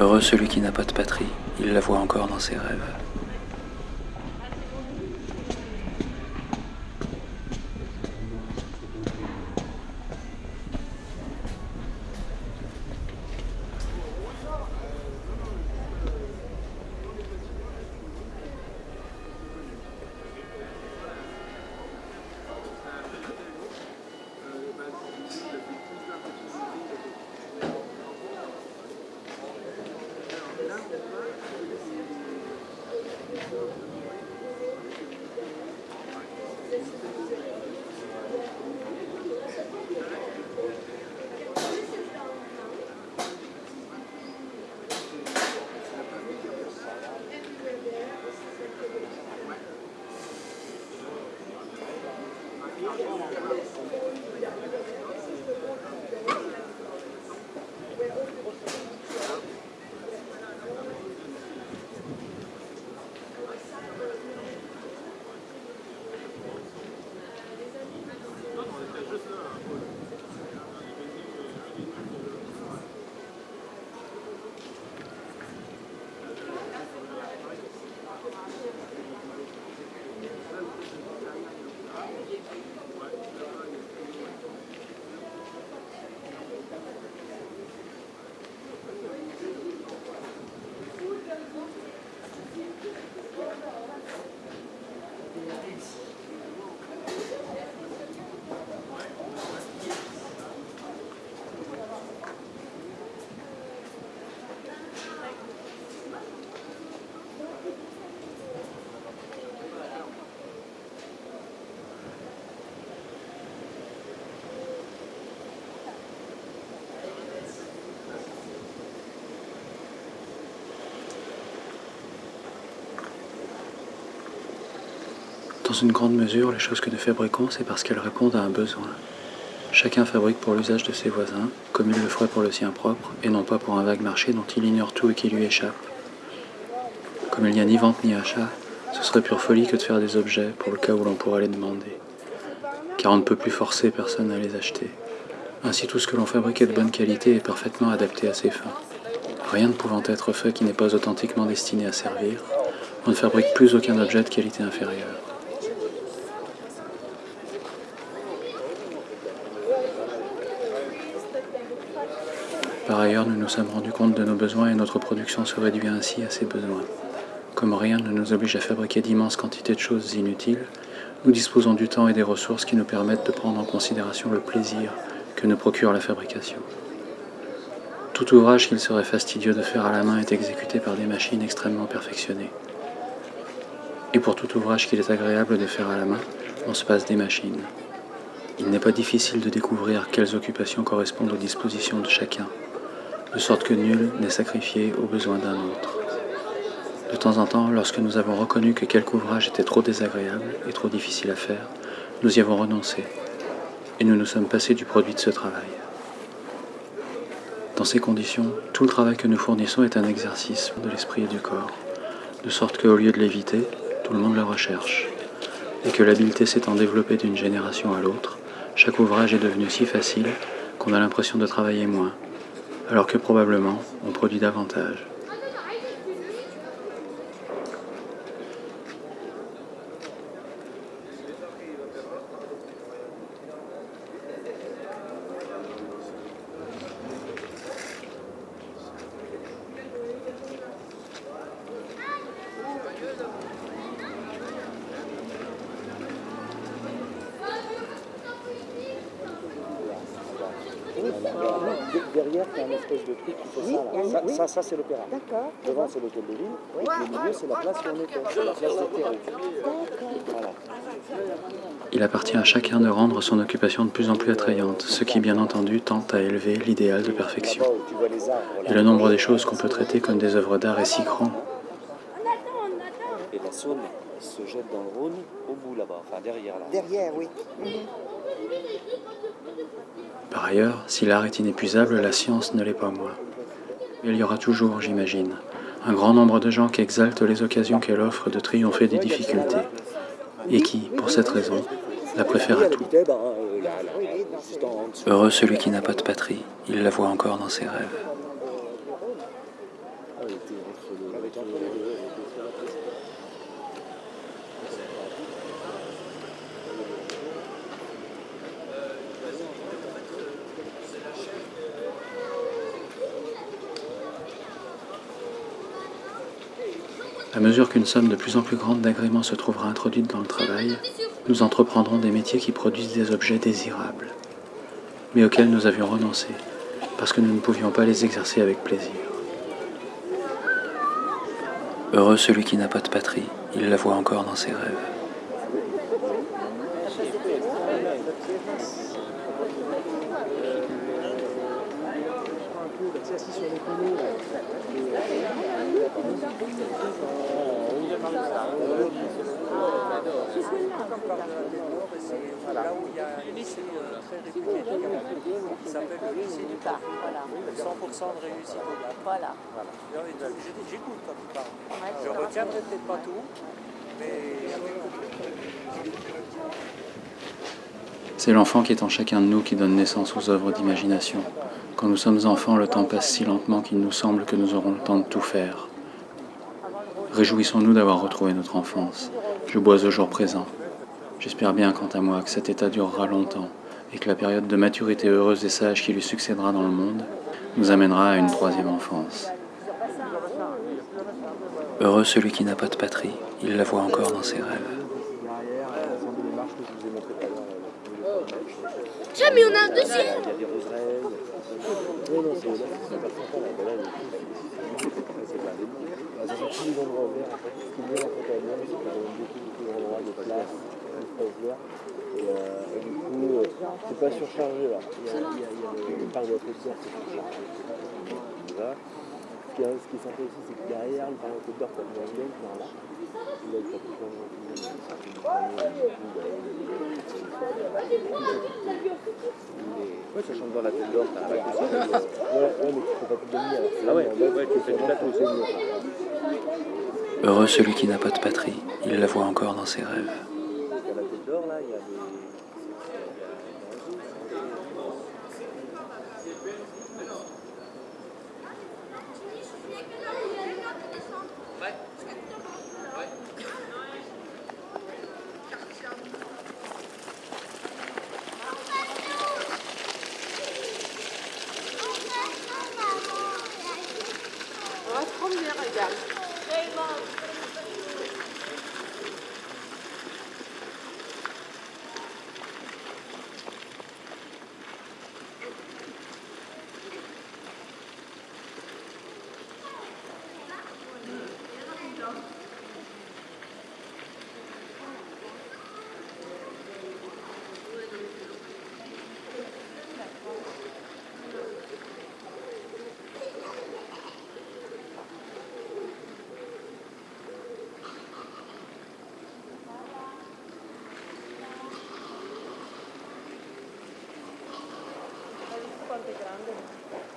Heureux celui qui n'a pas de patrie, il la voit encore dans ses rêves. Dans une grande mesure, les choses que nous fabriquons, c'est parce qu'elles répondent à un besoin. Chacun fabrique pour l'usage de ses voisins, comme il le ferait pour le sien propre, et non pas pour un vague marché dont il ignore tout et qui lui échappe. Comme il n'y a ni vente ni achat, ce serait pure folie que de faire des objets pour le cas où l'on pourrait les demander. Car on ne peut plus forcer personne à les acheter. Ainsi tout ce que l'on fabrique est de bonne qualité et parfaitement adapté à ses fins. Rien ne pouvant être fait qui n'est pas authentiquement destiné à servir, on ne fabrique plus aucun objet de qualité inférieure. Ailleurs, nous nous sommes rendus compte de nos besoins et notre production se réduit ainsi à ces besoins. Comme rien ne nous oblige à fabriquer d'immenses quantités de choses inutiles, nous disposons du temps et des ressources qui nous permettent de prendre en considération le plaisir que nous procure la fabrication. Tout ouvrage qu'il serait fastidieux de faire à la main est exécuté par des machines extrêmement perfectionnées. Et pour tout ouvrage qu'il est agréable de faire à la main, on se passe des machines. Il n'est pas difficile de découvrir quelles occupations correspondent aux dispositions de chacun, de sorte que nul n'est sacrifié aux besoins d'un autre. De temps en temps, lorsque nous avons reconnu que quelque ouvrage était trop désagréable et trop difficile à faire, nous y avons renoncé, et nous nous sommes passés du produit de ce travail. Dans ces conditions, tout le travail que nous fournissons est un exercice de l'esprit et du corps, de sorte qu'au lieu de l'éviter, tout le monde le recherche, et que l'habileté s'étant développée d'une génération à l'autre, chaque ouvrage est devenu si facile qu'on a l'impression de travailler moins, alors que probablement on produit davantage. Derrière, il y a une espèce de truc qui fait Oui, ça. Là. Ça, oui. ça, ça, c'est l'opéra. D'accord. Devant, c'est l'hôtel de ville. Et puis au milieu, c'est la place où on était. C'est la place des terreaux. Voilà. Il appartient à chacun de rendre son occupation de plus en plus attrayante, ce qui bien entendu tente à élever l'idéal de perfection. Et le nombre des choses qu'on peut traiter comme des œuvres d'art est si grand Et la Saône se jette dans le Rhône au bout là-bas, enfin derrière là. Derrière, oui. Par ailleurs, si l'art est inépuisable, la science ne l'est pas moins. Il y aura toujours, j'imagine, un grand nombre de gens qui exaltent les occasions qu'elle offre de triompher des difficultés, et qui, pour cette raison, la préfèrent à tout. Heureux celui qui n'a pas de patrie, il la voit encore dans ses rêves. elle était entre le. Elle était entre les deux. Elle était sur la place. À mesure qu'une somme de plus en plus grande d'agréments se trouvera introduite dans le travail, nous entreprendrons des métiers qui produisent des objets désirables, mais auxquels nous avions renoncé, parce que nous ne pouvions pas les exercer avec plaisir. Heureux celui qui n'a pas de patrie, il la voit encore dans ses rêves. C'est assis sur les tonneaux. C'est là où il y a un lycée euh, très réputé du Gabon qui s'appelle le lycée du Cap. 100% de réussite au bac. Voilà. J'écoute quand tu parles. Je retiendrai peut-être pas tout, mais C'est l'enfant qui est en chacun de nous qui donne naissance aux œuvres d'imagination. Quand nous sommes enfants, le temps passe si lentement qu'il nous semble que nous aurons le temps de tout faire. Réjouissons-nous d'avoir retrouvé notre enfance. Je bois au jour présent. J'espère bien, quant à moi, que cet état durera longtemps et que la période de maturité heureuse et sage qui lui succédera dans le monde nous amènera à une troisième enfance. Heureux celui qui n'a pas de patrie, il la voit encore dans ses rêves. Tiens, mais on a un deuxième C'est pas surchargé là. Il y a, de la c'est surchargé. Ce qui, est, ce qui est sympa aussi, c'est que derrière, le là. Il Ouais, ça chante dans la tête d'or, t'as pas que ça. Ouais, ouais, mais tu fais pas tout Ah ouais, tu fais du plateau. c'est mieux. Heureux celui qui n'a pas de patrie, il la voit encore dans ses rêves. Parce qu'à la tête d'or, là, il y a des. bastante grande.